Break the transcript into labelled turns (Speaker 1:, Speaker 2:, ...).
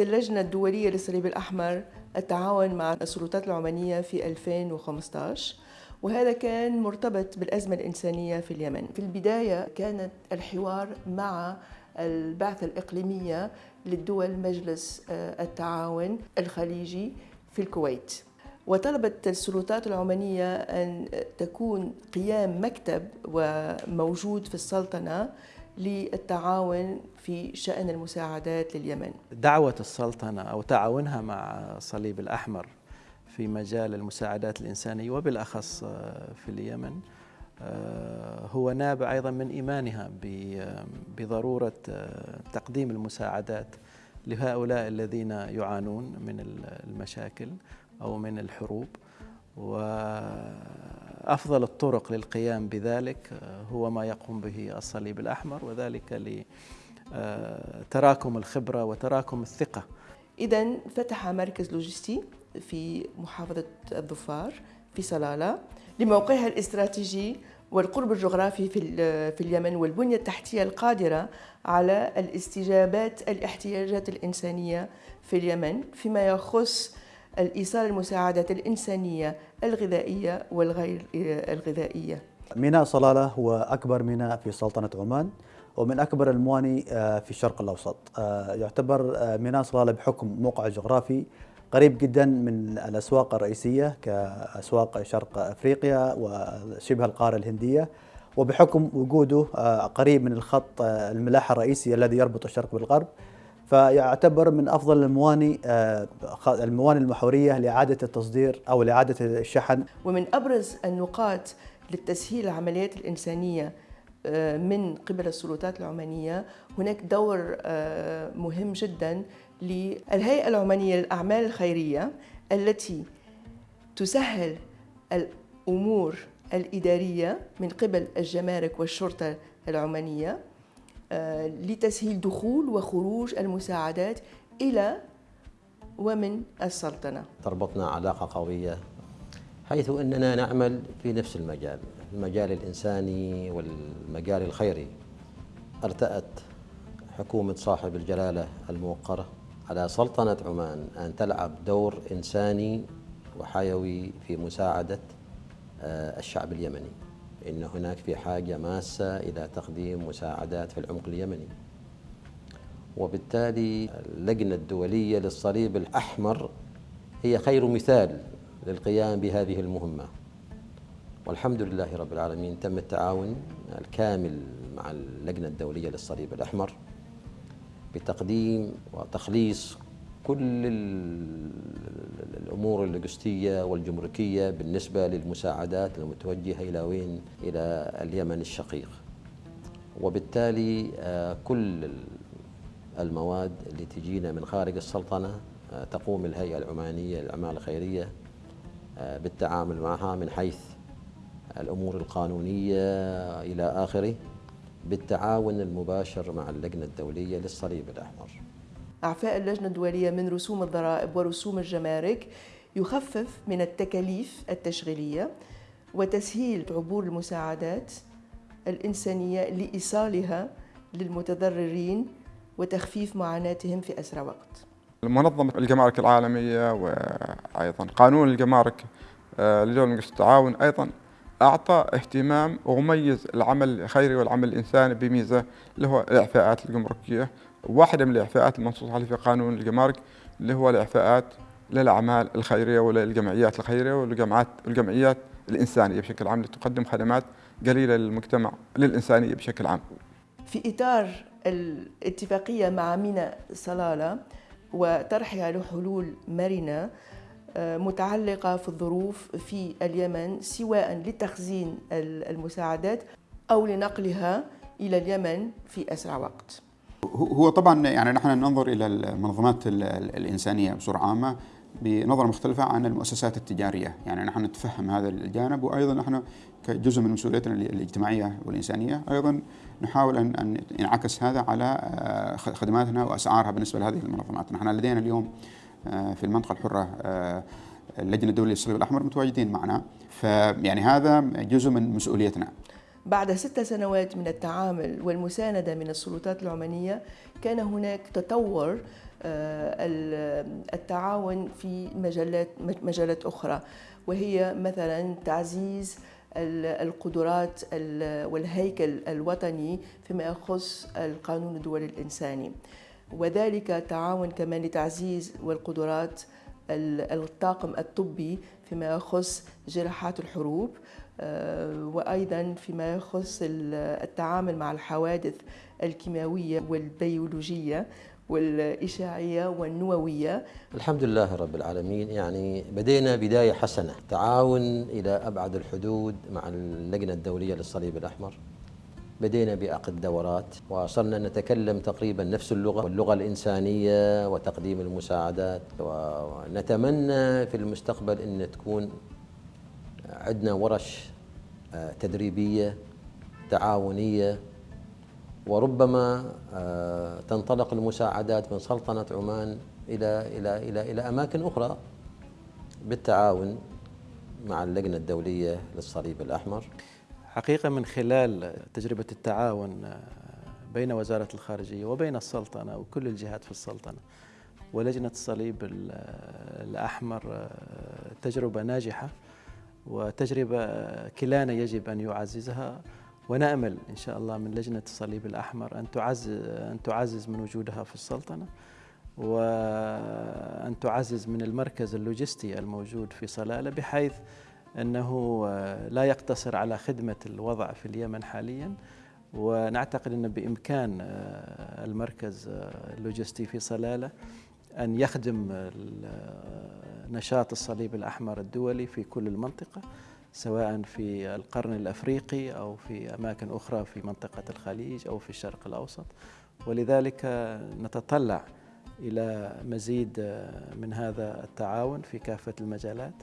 Speaker 1: اللجنة الدولية للصليب الأحمر التعاون مع السلطات العمانية في 2015 وهذا كان مرتبط بالأزمة الإنسانية في اليمن. في البداية كانت الحوار مع البعثة الإقليمية للدول مجلس آه، التعاون الخليجي في الكويت. وطلبت السلطات العمانية أن تكون قيام مكتب وموجود في السلطنة للتعاون في شأن المساعدات لليمن.
Speaker 2: دعوة السلطنة أو تعاونها مع الصليب الأحمر في مجال المساعدات الإنسانية وبالأخص في اليمن هو نابع أيضا من إيمانها بضرورة تقديم المساعدات لهؤلاء الذين يعانون من المشاكل أو من الحروب. وأفضل الطرق للقيام بذلك هو ما يقوم به الصليب الأحمر وذلك لتراكم الخبرة وتراكم الثقة.
Speaker 1: إذا فتح مركز لوجستي في محافظة الظفار في صلالة لموقعها الاستراتيجي والقرب الجغرافي في في اليمن والبنية التحتية القادرة على الاستجابات الاحتياجات الإنسانية في اليمن فيما يخص الإيصال المساعدات الإنسانية الغذائية والغير الغذائية.
Speaker 3: ميناء صلالة هو أكبر ميناء في سلطنة عمان ومن أكبر المواني آه، في الشرق الأوسط. آه، يعتبر آه، ميناء صلالة بحكم موقعه الجغرافي قريب جدا من الأسواق الرئيسية كأسواق شرق أفريقيا وشبه القارة الهندية وبحكم وجوده قريب من الخط الملاحة الرئيسي الذي يربط الشرق بالغرب فيعتبر من أفضل المواني المواني المحورية لإعادة التصدير أو لإعادة الشحن.
Speaker 1: ومن أبرز النقاط للتسهيل العمليات الإنسانية آه، من قبل السلطات العمانية هناك دور آه، مهم جدا للهيئة العمانية للأعمال الخيرية التي تسهل الأمور الإدارية من قبل الجمارك والشرطة العمانية. آه، لتسهيل دخول وخروج المساعدات إلى ومن السلطنة.
Speaker 4: تربطنا علاقة قوية حيث أننا نعمل في نفس المجال المجال الإنساني والمجال الخيري. ارتأت حكومة صاحب الجلالة الموقرة على سلطنة عمان أن تلعب دور إنساني وحيوي في مساعدة آه، الشعب اليمني. إن هناك في حاجة ماسة إلى تقديم مساعدات في العمق اليمني. وبالتالي اللجنة الدولية للصليب الأحمر هي خير مثال للقيام بهذه المهمة. والحمد لله رب العالمين تم التعاون الكامل مع اللجنة الدولية للصليب الأحمر بتقديم وتخليص كل الأمور اللوجستية والجمركية بالنسبة للمساعدات المتوجهة إلى وين؟ إلى اليمن الشقيق. وبالتالي آه، كل المواد اللي تجينا من خارج السلطنة آه، تقوم الهيئة العمانية للأعمال الخيرية آه، بالتعامل معها من حيث الأمور القانونية إلى آخره بالتعاون المباشر مع اللجنة الدولية للصليب الأحمر.
Speaker 1: أعفاء اللجنة الدولية من رسوم الضرائب ورسوم الجمارك يخفف من التكاليف التشغيلية وتسهيل عبور المساعدات الإنسانية لإيصالها للمتضررين وتخفيف معاناتهم في أسرع وقت.
Speaker 5: منظمة الجمارك العالمية وأيضا قانون الجمارك آه، لدول التعاون أيضا أعطى اهتمام وميز العمل الخيري والعمل الإنساني بميزة اللي هو الإعفاءات الجمركية واحدة من الإعفاءات المنصوص عليها في قانون الجمارك اللي هو الإعفاءات للأعمال الخيرية وللجمعيات الخيرية والجمعيات الجمعيات الإنسانية بشكل عام لتقدم خدمات قليلة للمجتمع للإنسانية بشكل عام.
Speaker 1: في إطار الاتفاقية مع ميناء صلالة وطرحها لحلول مرنة آه، متعلقة في الظروف في اليمن سواء لتخزين المساعدات أو لنقلها إلى اليمن في أسرع وقت.
Speaker 6: هو طبعا يعني نحن ننظر إلى المنظمات الإنسانية بصورة عامة بنظرة مختلفة عن المؤسسات التجارية، يعني نحن نتفهم هذا الجانب وأيضا نحن كجزء من مسؤوليتنا الاجتماعية والإنسانية أيضا نحاول ان ينعكس هذا على آه، خدماتنا وأسعارها بالنسبة لهذه المنظمات، نحن لدينا اليوم آه، في المنطقة الحرة آه، اللجنة الدولية للصليب الأحمر متواجدين معنا، فيعني هذا جزء من مسؤوليتنا.
Speaker 1: بعد ست سنوات من التعامل والمساندة من السلطات العمانية كان هناك تطور التعاون في مجالات مجالات أخرى وهي مثلا تعزيز القدرات والهيكل الوطني فيما يخص القانون الدولي الإنساني. وذلك تعاون كمان لتعزيز والقدرات الطاقم الطبي فيما يخص جراحات الحروب آه، وأيضا فيما يخص التعامل مع الحوادث الكيماوية والبيولوجية والإشاعية والنووية.
Speaker 4: الحمد لله رب العالمين. يعني بدينا بداية حسنة تعاون إلى أبعد الحدود مع اللجنة الدولية للصليب الأحمر. بدينا بعقد دورات وصرنا نتكلم تقريبا نفس اللغة واللغة الإنسانية وتقديم المساعدات. ونتمنى في المستقبل أن تكون عندنا ورش آه، تدريبية تعاونية وربما آه، تنطلق المساعدات من سلطنة عمان إلى إلى إلى إلى أماكن أخرى بالتعاون مع اللجنة الدولية للصليب الأحمر.
Speaker 2: حقيقة من خلال تجربة التعاون آه، بين وزارة الخارجية وبين السلطنة وكل الجهات في السلطنة ولجنة الصليب الأحمر آه، تجربة ناجحة. وتجربة كلانا يجب أن يعززها. ونأمل إن شاء الله من لجنة الصليب الأحمر أن تعزز أن تعزز من وجودها في السلطنة وأن تعزز من المركز اللوجستي الموجود في صلالة بحيث أنه لا يقتصر على خدمة الوضع في اليمن حاليا. ونعتقد أن بإمكان المركز اللوجستي في صلالة أن يخدم نشاط الصليب الأحمر الدولي في كل المنطقة سواء في القرن الأفريقي أو في أماكن أخرى في منطقة الخليج أو في الشرق الأوسط. ولذلك نتطلع إلى مزيد من هذا التعاون في كافة المجالات.